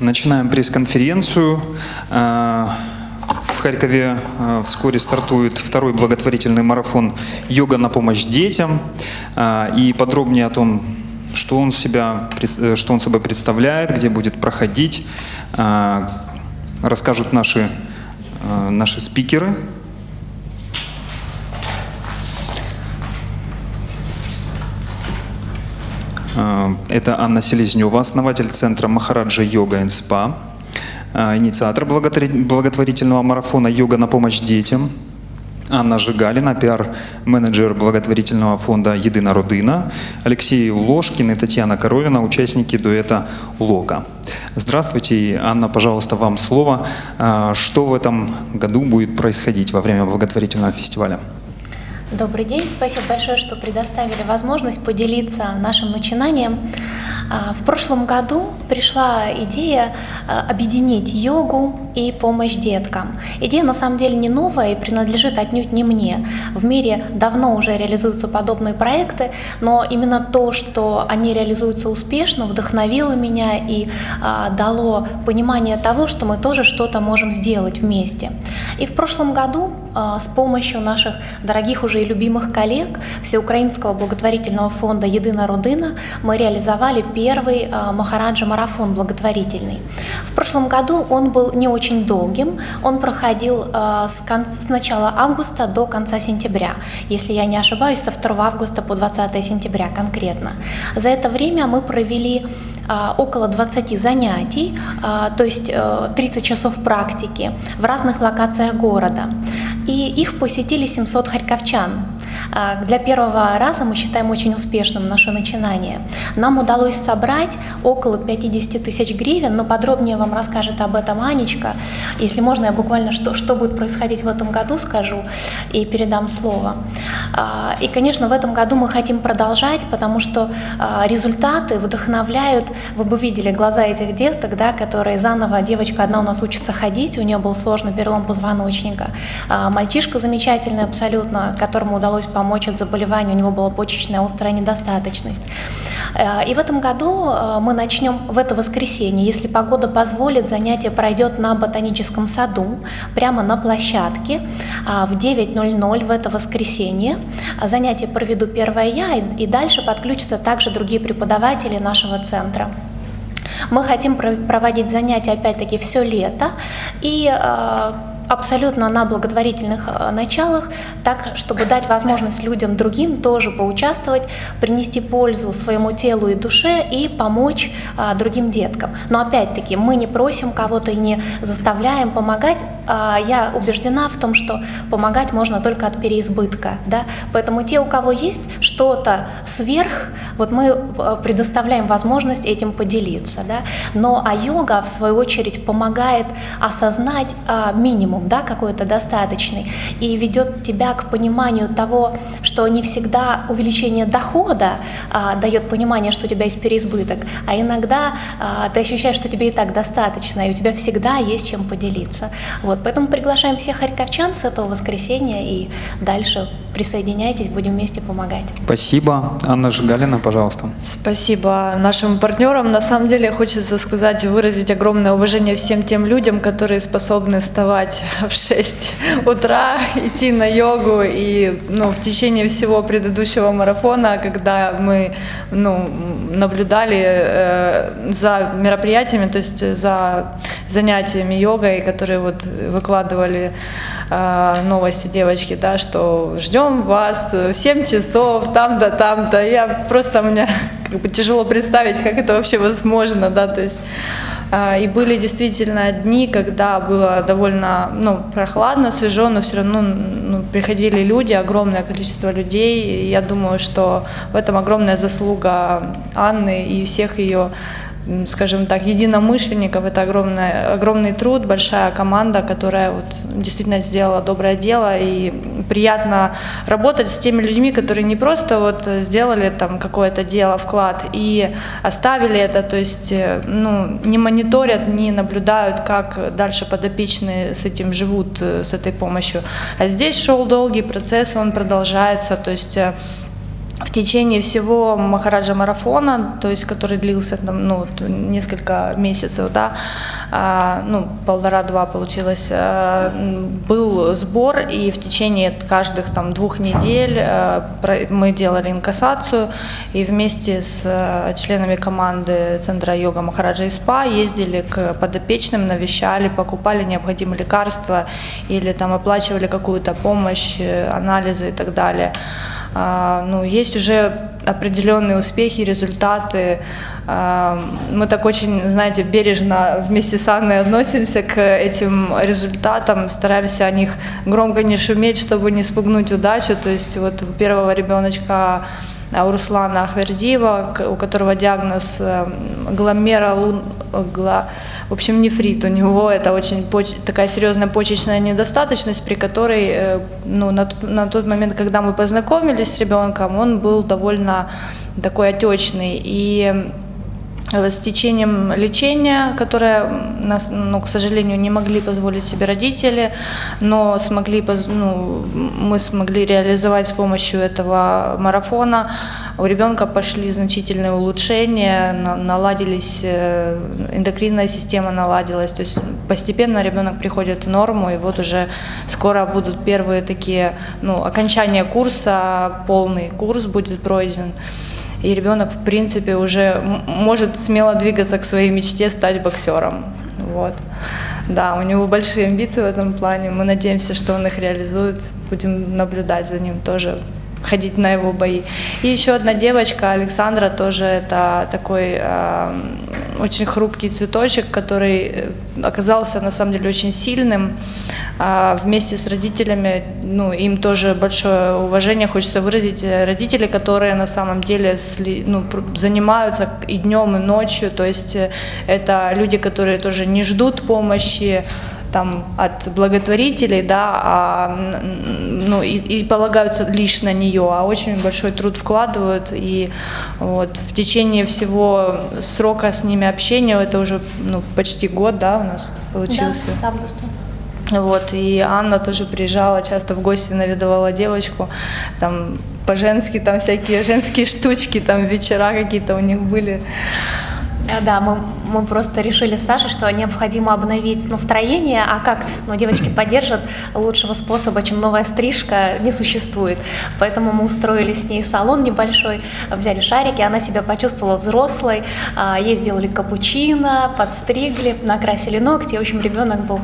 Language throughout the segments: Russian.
Начинаем пресс-конференцию. Э, в Харькове э, вскоре стартует второй благотворительный марафон «Йога на помощь детям». Э, и подробнее о том, что он, себя, что он собой представляет, где будет проходить, расскажут наши, наши спикеры. Это Анна Селезнева, основатель центра Махараджа Йога и Спа, э, инициатор благотворительного марафона «Йога на помощь детям», Анна Жигалина, пиар-менеджер благотворительного фонда «Едина родина», Алексей Ложкин и Татьяна Коровина, участники дуэта «Лока». Здравствуйте, Анна, пожалуйста, вам слово. Э, что в этом году будет происходить во время благотворительного фестиваля? Добрый день, спасибо большое, что предоставили возможность поделиться нашим начинанием. А, в прошлом году пришла идея а, объединить йогу и помощь деткам. Идея на самом деле не новая и принадлежит отнюдь не мне. В мире давно уже реализуются подобные проекты, но именно то, что они реализуются успешно, вдохновило меня и а, дало понимание того, что мы тоже что-то можем сделать вместе. И в прошлом году с помощью наших дорогих уже и любимых коллег Всеукраинского благотворительного фонда «Едина Родина» мы реализовали первый а, Махараджа-марафон благотворительный. В прошлом году он был не очень долгим, он проходил а, с, кон... с начала августа до конца сентября, если я не ошибаюсь, со 2 августа по 20 сентября конкретно. За это время мы провели а, около 20 занятий, то есть 30 э, часов практики в разных локациях города. И их посетили 700 харьковчан. А, для первого раза мы считаем очень успешным наше начинание. Нам удалось собрать около 50 тысяч гривен, но подробнее вам расскажет об этом Анечка. Если можно, я буквально что, что будет происходить в этом году скажу и передам слово. А, и, конечно, в этом году мы хотим продолжать, потому что а, результаты вдохновляют. Вы бы видели глаза этих деток, да, которые заново, девочка одна у нас учится ходить, у нее был сложный перелом позвоночника. Мальчишка замечательный абсолютно, которому удалось помочь помочь от заболевания, у него была почечная острая недостаточность. Э, и в этом году э, мы начнем в это воскресенье, если погода позволит, занятие пройдет на ботаническом саду, прямо на площадке а, в 9.00 в это воскресенье. Занятие проведу первое я, и дальше подключатся также другие преподаватели нашего центра. Мы хотим проводить занятия опять-таки все лето и э, абсолютно на благотворительных э, началах, так, чтобы дать возможность людям другим тоже поучаствовать, принести пользу своему телу и душе и помочь а, другим деткам. Но опять-таки мы не просим кого-то и не заставляем помогать. А, я убеждена в том, что помогать можно только от переизбытка. Да? Поэтому те, у кого есть что-то сверх, вот мы э, предоставляем возможность этим поделиться. Да? Но а йога, в свою очередь, помогает осознать а, минимум, да, какой-то достаточный, и ведет тебя к пониманию того, что не всегда увеличение дохода а, дает понимание, что у тебя есть переизбыток, а иногда а, ты ощущаешь, что тебе и так достаточно, и у тебя всегда есть чем поделиться. Вот, поэтому приглашаем всех харьковчан с этого воскресенья и дальше присоединяйтесь, будем вместе помогать. Спасибо. Анна Жигалина, пожалуйста. Спасибо нашим партнерам. На самом деле хочется сказать, выразить огромное уважение всем тем людям, которые способны вставать в 6 утра, идти на йогу. И ну, в течение всего предыдущего марафона, когда мы ну, наблюдали э, за мероприятиями, то есть за занятиями йогой, которые вот выкладывали э, новости девочки, да, что ждем вас в 7 часов, там-то, там-то. Я просто, мне как бы тяжело представить, как это вообще возможно, да, то есть а, и были действительно дни, когда было довольно ну, прохладно, свежо, но все равно ну, приходили люди, огромное количество людей. И я думаю, что в этом огромная заслуга Анны и всех ее скажем так, единомышленников. Это огромный, огромный труд, большая команда, которая вот действительно сделала доброе дело. И приятно работать с теми людьми, которые не просто вот сделали там какое-то дело, вклад и оставили это, то есть э, ну, не мониторят, не наблюдают, как дальше подопечные с этим живут, э, с этой помощью. А здесь шел долгий процесс, он продолжается, то есть э, в течение всего Махараджа марафона, то есть который длился там, ну, несколько месяцев, да, а, ну, полтора-два получилось, а, был сбор, и в течение каждых там двух недель а, мы делали инкассацию, и вместе с а, членами команды Центра йога Махараджа и СПА ездили к подопечным, навещали, покупали необходимые лекарства или там оплачивали какую-то помощь, анализы и так далее. А, ну, есть уже определенные успехи, результаты. А, мы так очень, знаете, бережно вместе с Анной относимся к этим результатам, стараемся о них громко не шуметь, чтобы не спугнуть удачу. То есть вот у первого ребеночка у Руслана Ахвердиева, у которого диагноз э, гломера, гла, в общем, нефрит. У него это очень поч, такая серьезная почечная недостаточность, при которой э, ну, на, на тот момент, когда мы познакомились с ребенком, он был довольно такой отечный. И с течением лечения, которое, нас, ну, к сожалению, не могли позволить себе родители, но смогли, ну, мы смогли реализовать с помощью этого марафона. У ребенка пошли значительные улучшения, наладились, э, эндокринная система наладилась, то есть постепенно ребенок приходит в норму, и вот уже скоро будут первые такие, ну, окончание курса, полный курс будет пройден и ребенок, в принципе, уже может смело двигаться к своей мечте стать боксером. Вот. Да, у него большие амбиции в этом плане. Мы надеемся, что он их реализует. Будем наблюдать за ним тоже ходить на его бои. И еще одна девочка, Александра, тоже это такой э, очень хрупкий цветочек, который э, оказался на самом деле очень сильным. А вместе с родителями, ну, им тоже большое уважение хочется выразить. Э, родители, которые на самом деле ну, занимаются и днем, и ночью, то есть э, это люди, которые тоже не ждут помощи, там, от благотворителей, да, а, ну, и, и полагаются лишь на нее, а очень большой труд вкладывают. И вот в течение всего срока с ними общения, это уже ну, почти год, да, у нас получился. Да, с августа. Вот, и Анна тоже приезжала часто в гости, наведывала девочку, там по-женски, там всякие женские штучки, там вечера какие-то у них были. А, да, мы, мы просто решили с Сашей, что необходимо обновить настроение, а как ну, девочки поддержат, лучшего способа, чем новая стрижка, не существует. Поэтому мы устроили с ней салон небольшой, взяли шарики, она себя почувствовала взрослой, а, ей сделали капучино, подстригли, накрасили ногти, в общем, ребенок был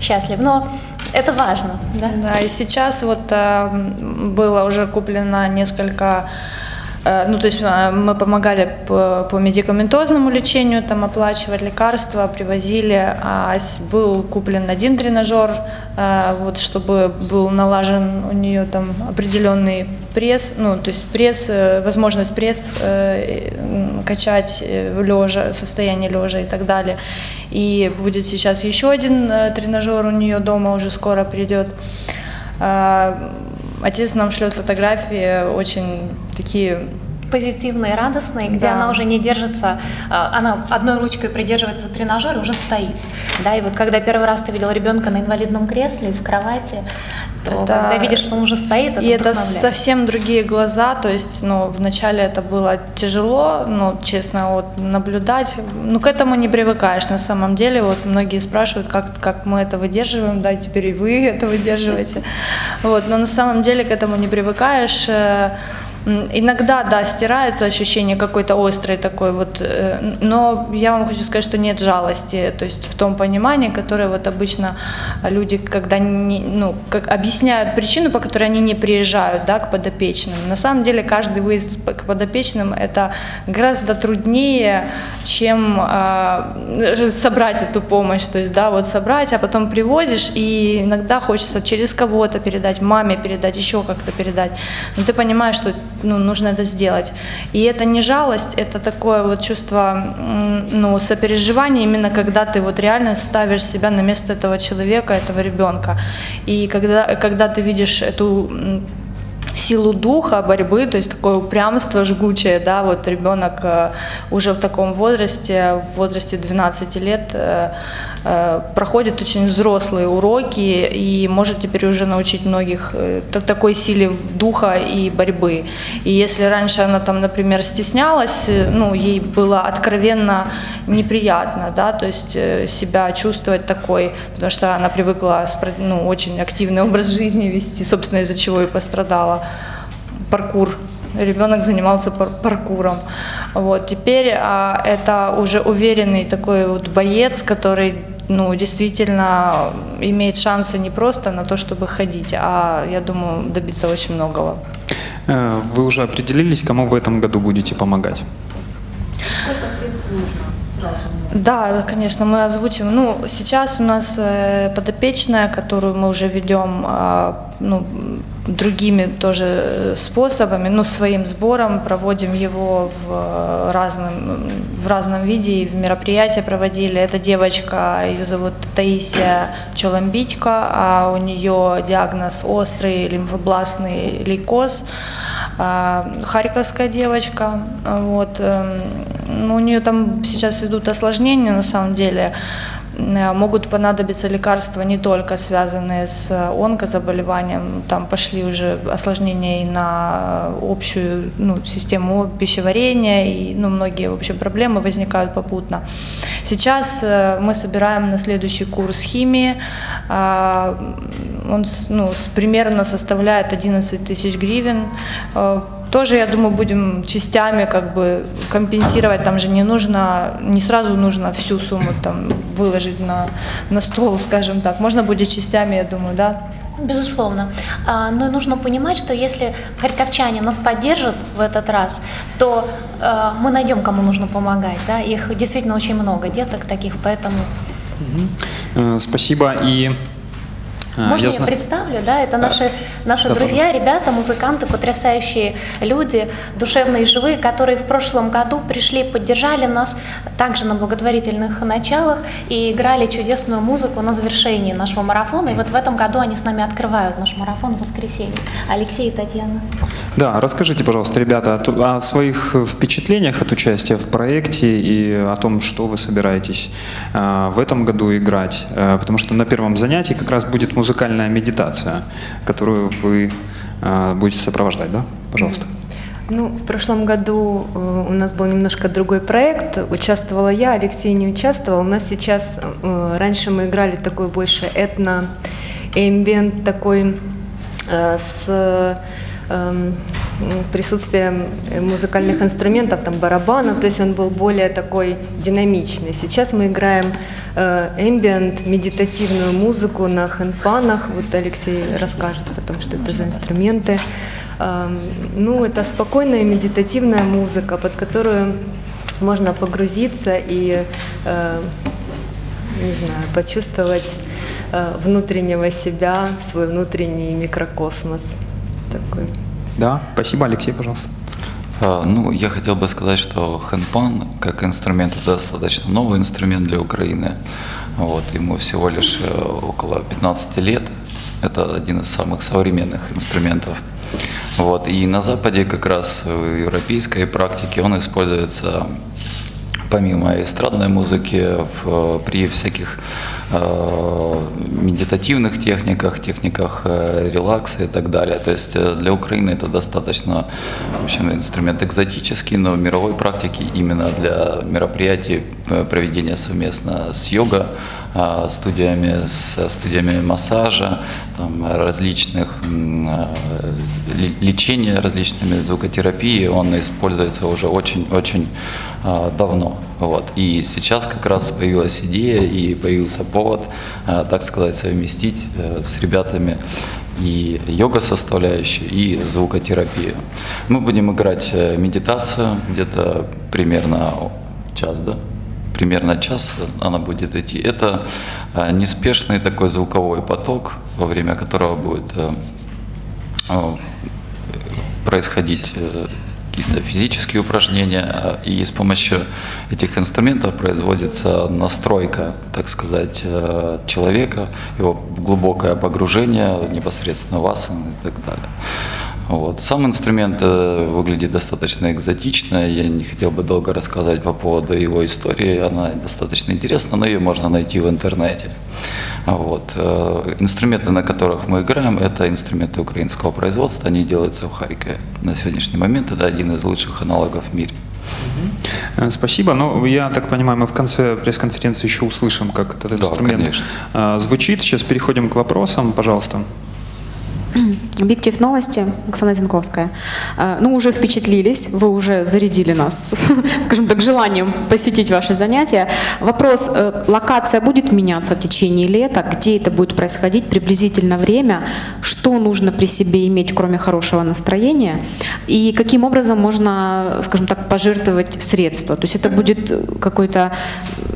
счастлив. Но это важно. Да, да и сейчас вот э, было уже куплено несколько ну, то есть э, мы помогали по, по медикаментозному лечению, там оплачивать лекарства, привозили. А был куплен один тренажер, э, вот, чтобы был налажен у нее там определенный пресс, ну, то есть пресс, возможность пресс качать лежа, состояние лежа и так далее. И будет сейчас еще один тренажер у нее дома уже скоро придет. Отец нам шлет фотографии очень такие позитивные, радостные, где да. она уже не держится, а, она одной ручкой придерживается тренажер и уже стоит. Да, и вот когда первый раз ты видел ребенка на инвалидном кресле в кровати, то это... когда видишь, что он уже стоит, это И это совсем другие глаза, то есть, ну, вначале это было тяжело, ну, честно, вот, наблюдать, ну, к этому не привыкаешь на самом деле, вот, многие спрашивают, как, как мы это выдерживаем, да, теперь и вы это выдерживаете, вот, но на самом деле к этому не привыкаешь, э, Иногда, да, стирается ощущение какой-то острой такой вот, э, но я вам хочу сказать, что нет жалости, то есть в том понимании, которое вот обычно люди, когда не, ну, как объясняют причину, по которой они не приезжают, да, к подопечным. На самом деле каждый выезд к подопечным это гораздо труднее, чем э, собрать эту помощь, то есть, да, вот собрать, а потом привозишь, и иногда хочется через кого-то передать, маме передать, еще как-то передать, но ты понимаешь, что ну, нужно это сделать. И это не жалость, это такое вот чувство ну, сопереживания, именно когда ты вот реально ставишь себя на место этого человека, этого ребенка. И когда, когда ты видишь эту силу духа, борьбы, то есть такое упрямство жгучее, да, вот ребенок э, уже в таком возрасте, в возрасте 12 лет э, э, проходит очень взрослые уроки и может теперь уже научить многих такой силе духа и борьбы. И если раньше она там, например, стеснялась, ну, ей было откровенно неприятно, да, то есть себя чувствовать такой, потому что она привыкла ну, очень активный образ жизни вести, собственно, из-за чего и пострадала паркур. Ребенок занимался пар паркуром. Вот. Теперь а, это уже уверенный такой вот боец, который ну, действительно имеет шансы не просто на то, чтобы ходить, а, я думаю, добиться очень многого. Э, вы уже определились, кому в этом году будете помогать? Сколько? Да, конечно, мы озвучим. Ну, сейчас у нас э, подопечная, которую мы уже ведем, э, ну, другими тоже э, способами, ну, своим сбором, проводим его в разном, в разном виде, и в мероприятия проводили. Эта девочка, ее зовут Таисия Чоламбитько, а у нее диагноз острый лимфобластный лейкоз, а, харьковская девочка, вот, эм, ну, у нее там сейчас идут осложнения на самом деле, Э, могут понадобиться лекарства не только связанные с онкозаболеванием, там пошли уже осложнения и на общую ну, систему пищеварения, и ну, многие в общем, проблемы возникают попутно. Сейчас э, мы собираем на следующий курс химии, он ну, примерно составляет 11 тысяч гривен, э, тоже, я думаю, будем частями как бы компенсировать. Там же не нужно, не сразу нужно всю сумму там выложить на, на стол, скажем так. Можно будет частями, я думаю, да? Безусловно. А, но нужно понимать, что если харьковчане нас поддержат в этот раз, то а, мы найдем, кому нужно помогать. Да? Их действительно очень много, деток таких, поэтому... Угу. Спасибо. И Можно я, я представлю, да, это наши, наши да, друзья, пожалуйста. ребята, музыканты, потрясающие люди, душевные и живые, которые в прошлом году пришли, поддержали нас также на благотворительных началах и играли чудесную музыку на завершении нашего марафона. И вот в этом году они с нами открывают наш марафон в воскресенье. Алексей и Татьяна. Да, расскажите, пожалуйста, ребята, о своих впечатлениях от участия в проекте и о том, что вы собираетесь а, в этом году играть, э, потому что на первом занятии как раз будет музыкальная медитация, которую вы э, будете сопровождать, да? Пожалуйста. Ну, в прошлом году э, у нас был немножко другой проект. Участвовала я, Алексей не участвовал. У нас сейчас, э, раньше мы играли такой больше этно-эмбиент такой э, с эм, присутствием музыкальных инструментов, там барабанов, то есть он был более такой динамичный. Сейчас мы играем эмбиент, медитативную музыку на хэнпанах, вот Алексей расскажет потом, что это за инструменты. Ну, это спокойная медитативная музыка, под которую можно погрузиться и, э, не знаю, почувствовать э, внутреннего себя, свой внутренний микрокосмос такой. Да, спасибо, Алексей, пожалуйста. А, ну, я хотел бы сказать, что хэндпан как инструмент это достаточно новый инструмент для Украины. Вот, ему всего лишь э, около 15 лет. Это один из самых современных инструментов. Вот. И на Западе как раз в европейской практике он используется помимо эстрадной музыки в, при всяких э, медитативных техниках, техниках э, релакса и так далее. То есть э, для Украины это достаточно в общем, инструмент экзотический, но в мировой практике именно для мероприятий э, проведения совместно с йога студиями, с студиями массажа, там, различных лечения различными звукотерапии, он используется уже очень-очень а, давно. Вот. И сейчас как раз появилась идея и появился повод, так сказать, совместить э, с ребятами и йога составляющую, и звукотерапию. Мы будем играть э, медитацию где-то примерно час, да? примерно час она будет идти. Это а, неспешный такой звуковой поток, во время которого будет э, э, происходить э, какие-то физические упражнения, а, и с помощью этих инструментов производится настройка, так сказать, человека, его глубокое погружение непосредственно в асаны и так далее. Вот. Сам инструмент э, выглядит достаточно экзотично. Я не хотел бы долго рассказать по поводу его истории. Она достаточно интересна, но ее можно найти в интернете. Вот. Э, инструменты, на которых мы играем, это инструменты украинского производства. Они делаются в Харькове. На сегодняшний момент это один из лучших аналогов в мире. Э, Спасибо. Но я так понимаю, мы в конце пресс-конференции еще услышим, как этот Да, инструмент конечно. звучит. Сейчас переходим к вопросам, пожалуйста. Объектив новости, Оксана Зинковская. Э, Ну, уже впечатлились, вы уже зарядили нас, скажем так, желанием посетить ваши занятия. Вопрос, э, локация будет меняться в течение лета, где это будет происходить, приблизительно время, что нужно при себе иметь, кроме хорошего настроения, и каким образом можно, скажем так, пожертвовать средства. То есть это будет какой-то,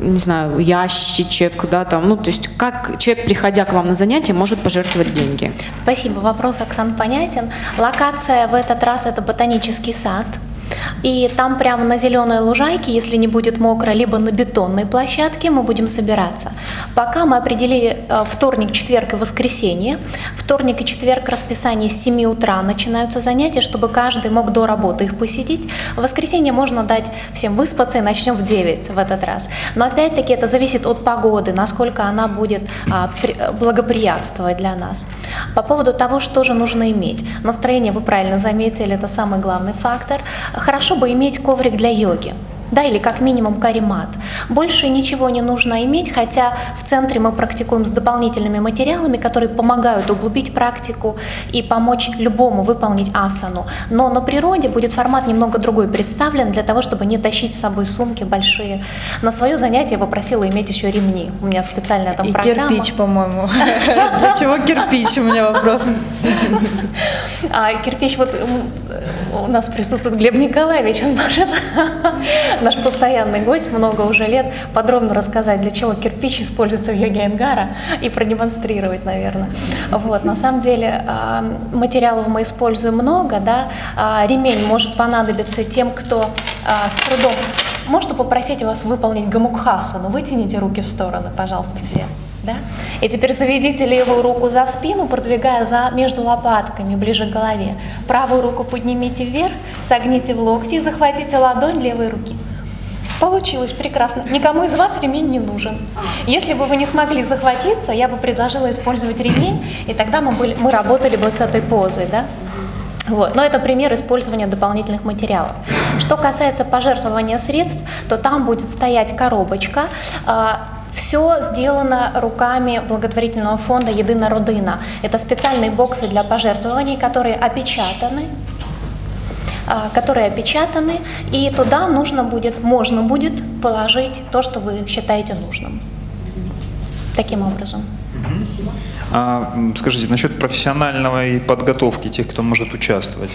не знаю, ящичек, да, там, ну, то есть как человек, приходя к вам на занятие, может пожертвовать деньги. Спасибо, вопрос, Оксан, понятен. Локация в этот раз это ботанический сад. И там прямо на зеленой лужайке, если не будет мокро, либо на бетонной площадке мы будем собираться. Пока мы определили э, вторник, четверг и воскресенье. Вторник и четверг расписание с 7 утра начинаются занятия, чтобы каждый мог до работы их посетить. В воскресенье можно дать всем выспаться и начнем в 9 в этот раз. Но опять-таки это зависит от погоды, насколько она будет а, при- благоприятствовать для нас. По поводу того, что же нужно иметь. Настроение, вы правильно заметили, это самый главный фактор. Хорошо бы иметь коврик для йоги. Да, или как минимум каремат. Больше ничего не нужно иметь, хотя в центре мы практикуем с дополнительными материалами, которые помогают углубить практику и помочь любому выполнить асану. Но на природе будет формат немного другой представлен для того, чтобы не тащить с собой сумки большие. На свое занятие я попросила иметь еще ремни. У меня специальная там И программа. кирпич, по-моему. Для чего кирпич, у меня вопрос. А кирпич, вот у нас присутствует Глеб Николаевич, он может, наш постоянный гость, много уже лет, подробно рассказать, для чего кирпич используется в йоге Энгара и продемонстрировать, наверное. Вот, на самом деле а, материалов мы используем много, да, А, ремень может понадобиться тем, кто а, с трудом. Можно попросить вас выполнить гамукхасану, вытяните руки в стороны, пожалуйста, все. Да? И теперь заведите левую руку за спину, продвигая за, между лопатками, ближе к голове. Правую руку поднимите вверх, согните в локти и захватите ладонь левой руки. Получилось прекрасно. Никому из вас ремень не нужен. Если бы вы не смогли захватиться, я бы предложила использовать ремень, и тогда мы, были, мы работали бы с этой позой. Да? Вот. Но это пример использования дополнительных материалов. Что касается пожертвования средств, то там будет стоять коробочка. Все сделано руками благотворительного фонда «Едина родина». Это специальные боксы для пожертвований, которые опечатаны а, которые опечатаны, и туда нужно будет, можно будет положить то, что вы считаете нужным. Таким образом. А, скажите, насчет профессиональной подготовки тех, кто может участвовать.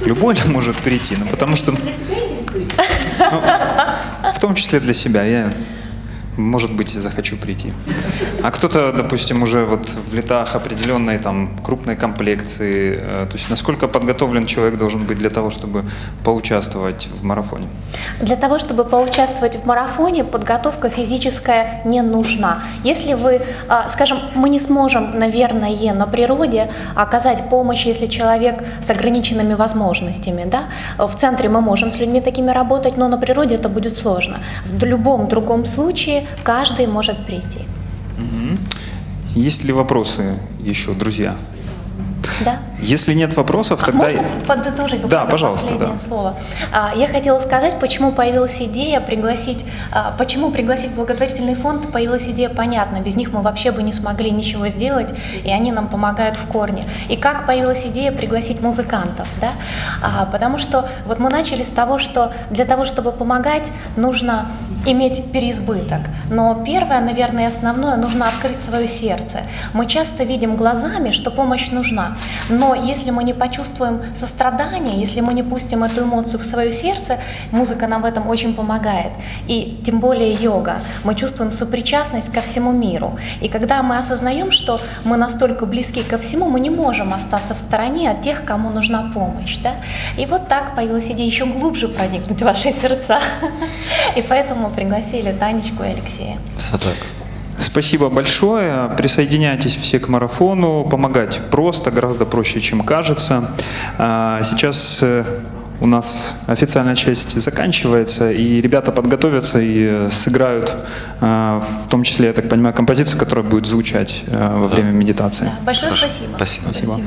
Любой ли может прийти? Ну, потому что... Ну, в том числе для себя. Я, может быть, захочу прийти. А кто-то, допустим, уже вот в летах определенной там крупной комплекции. э, То есть насколько подготовлен человек должен быть для того, чтобы поучаствовать в марафоне? Для того, чтобы поучаствовать в марафоне, подготовка физическая не нужна. Если вы, а, скажем, мы не сможем, наверное, на природе оказать помощь, если человек с ограниченными возможностями. Да? В центре мы можем с людьми такими работать, но на природе это будет сложно. В любом другом случае каждый может прийти. Есть ли вопросы еще, друзья? Да? Если нет вопросов, А тогда... можно подытожить буквально Да, пожалуйста, последнее да. слово? А, Я хотела сказать, почему появилась идея пригласить, а, почему пригласить благотворительный фонд, появилась идея, понятно, без них мы вообще бы не смогли ничего сделать, и они нам помогают в корне. И как появилась идея пригласить музыкантов, да? А, Потому что вот мы начали с того, что для того, чтобы помогать, нужно иметь переизбыток. Но первое, наверное, основное, нужно открыть свое сердце. Мы часто видим глазами, что помощь нужна, но если мы не почувствуем сострадание, если мы не пустим эту эмоцию в свое сердце, музыка нам в этом очень помогает. И тем более йога. Мы чувствуем сопричастность ко всему миру. И когда мы осознаем, что мы настолько близки ко всему, мы не можем остаться в стороне от тех, кому нужна помощь. Да? И вот так появилась идея еще глубже проникнуть в ваши сердца. И поэтому пригласили Танечку и Алексея. Все так. Спасибо большое. Присоединяйтесь все к марафону. Помогать просто, гораздо проще, чем кажется. А, Сейчас э, у нас официальная часть заканчивается, и ребята подготовятся и сыграют, э, в том числе, я так понимаю, композицию, которая будет звучать э, во время медитации. Большое Хорошо. Спасибо. Спасибо. Спасибо.